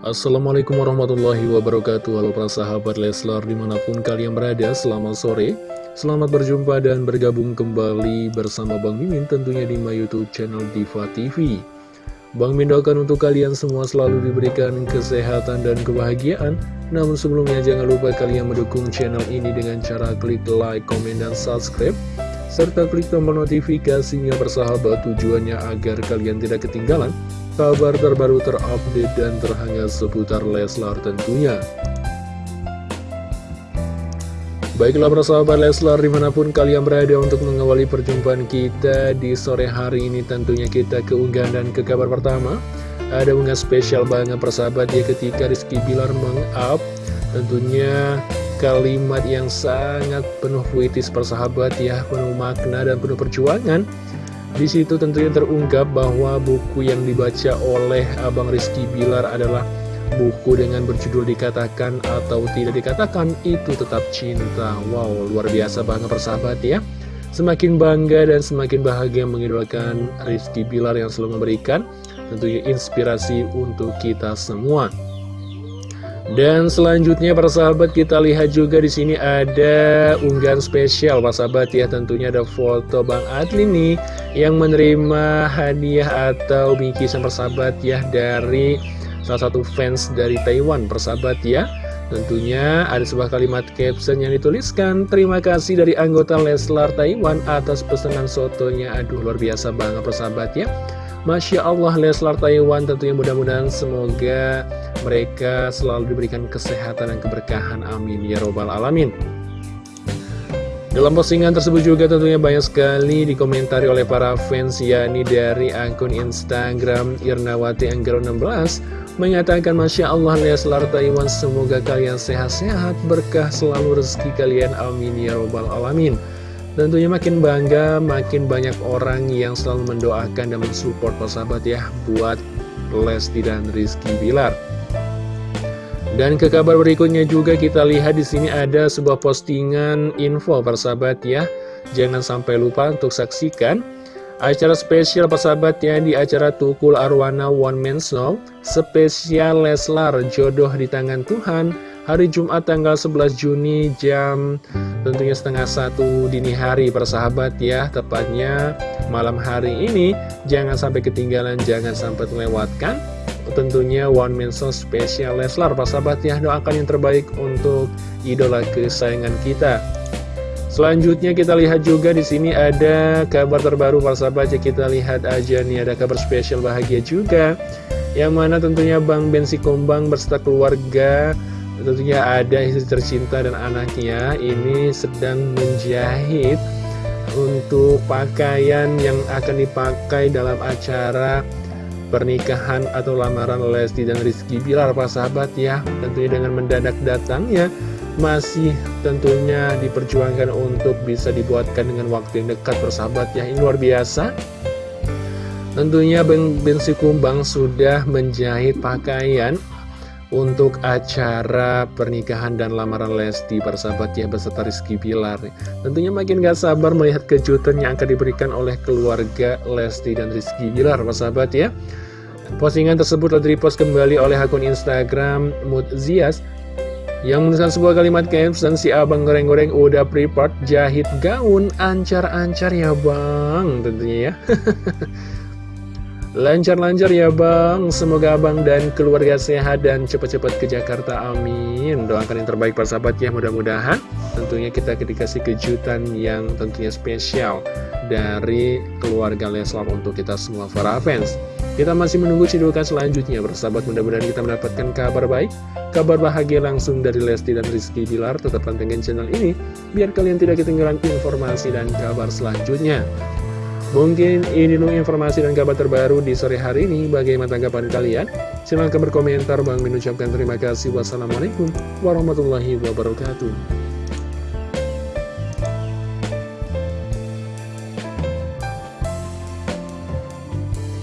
Assalamualaikum warahmatullahi wabarakatuh. Halo para sahabat Leslar di mana pun kalian berada Selamat sore. Selamat berjumpa dan bergabung kembali bersama Bang Mimin Tentunya di my youtube channel Diva TV Bang Mimin doakan untuk kalian semua selalu diberikan kesehatan dan kebahagiaan. Namun sebelumnya jangan lupa kalian mendukung channel ini dengan cara klik like, komen, dan subscribe. Serta klik tombol notifikasinya bersahabat tujuannya agar kalian tidak ketinggalan kabar terbaru terupdate dan terhangat seputar Leslar tentunya. Baiklah persahabat Leslar di mana pun kalian berada untuk mengawali perjumpaan kita di sore hari ini tentunya kita keunggahan dan ke kabar pertama. Ada unggah spesial banget persahabat ya ketika Rizky Bilar meng-up. Tentunya kalimat yang sangat penuh puitis persahabat ya penuh makna dan penuh perjuangan di situ tentunya terungkap bahwa buku yang dibaca oleh Abang Rizky Bilar adalah buku dengan berjudul dikatakan atau tidak dikatakan itu tetap cinta. Wow, luar biasa banget persahabat ya. Semakin bangga dan semakin bahagia mengidolakan Rizky Bilar yang selalu memberikan tentunya inspirasi untuk kita semua. Dan selanjutnya para sahabat kita lihat juga di sini ada unggahan spesial para sahabat ya tentunya ada foto Bang Adli nih yang menerima hadiah atau bingkisan persahabat ya dari salah satu fans dari Taiwan persahabat ya. Tentunya ada sebuah kalimat caption yang dituliskan Terima kasih dari anggota Leslar Taiwan atas pesanan sotonya. Aduh luar biasa banget persahabat ya. Masya Allah Leslar Taiwan tentunya mudah-mudahan semoga mereka selalu diberikan kesehatan dan keberkahan. Amin Ya Robbal Alamin dalam postingan tersebut juga tentunya banyak sekali dikomentari oleh para fans yakni dari akun Instagram Irnawati Anggaro 16 menyatakan Masya Allah Leslar Taiwan semoga kalian sehat-sehat berkah selalu rezeki kalian. Amin ya robbal alamin. Tentunya makin bangga makin banyak orang yang selalu mendoakan dan mensupport persahabat ya buat Lesti dan Rizky Bilar dan ke kabar berikutnya juga kita lihat di sini ada sebuah postingan info persahabat ya. Jangan sampai lupa untuk saksikan acara spesial persahabat ya di acara Tukul Arwana One Man Show. Spesial Leslar jodoh di tangan Tuhan hari Jumat tanggal 11 Juni jam tentunya setengah satu dini hari persahabat ya. Tepatnya malam hari ini. Jangan sampai ketinggalan jangan sampai terlewatkan tentunya One Man Show spesial Leslar Pak sahabat ya doakan yang terbaik untuk idola kesayangan kita. Selanjutnya kita lihat juga di sini ada kabar terbaru Pak sahabat ya kita lihat aja nih ada kabar spesial bahagia juga yang mana tentunya Bang Bensi Kombang berserta keluarga tentunya ada istri tercinta dan anaknya ini sedang menjahit untuk pakaian yang akan dipakai dalam acara pernikahan atau lamaran Lesti dan Rizky. Bilar Pak sahabat ya tentunya dengan mendadak datangnya masih tentunya diperjuangkan untuk bisa dibuatkan dengan waktu yang dekat persahabat ya. Ini luar biasa. Tentunya Ben Bensi Kumbang sudah menjahit pakaian untuk acara pernikahan dan lamaran Lesti persahabat ya beserta Rizky Bilar. Tentunya makin gak sabar melihat kejutan yang akan diberikan oleh keluarga Lesti dan Rizky Bilar persahabat ya. Postingan tersebut telah dipost kembali oleh akun Instagram Mudzias yang menuliskan sebuah kalimat caption si abang goreng-goreng udah prepared jahit gaun ancar-ancar ya bang tentunya ya Lancar-lancar ya bang, semoga abang dan keluarga sehat dan cepat-cepat ke Jakarta, amin. Doakan yang terbaik para sahabat ya, mudah-mudahan. Tentunya kita dikasih kejutan yang tentunya spesial Dari keluarga Leslar untuk kita semua para fans. Kita masih menunggu cidukan selanjutnya. Bersahabat Mudah-mudahan kita mendapatkan kabar baik Kabar bahagia langsung dari Lesti dan Rizky Bilar. Tetap pantengin channel ini Biar kalian tidak ketinggalan informasi dan kabar selanjutnya Mungkin ini dulu informasi dan kabar terbaru di sore hari ini. Bagaimana tanggapan kalian? Silahkan berkomentar. Bang mengucapkan terima kasih. Wassalamualaikum warahmatullahi wabarakatuh.